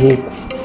руку.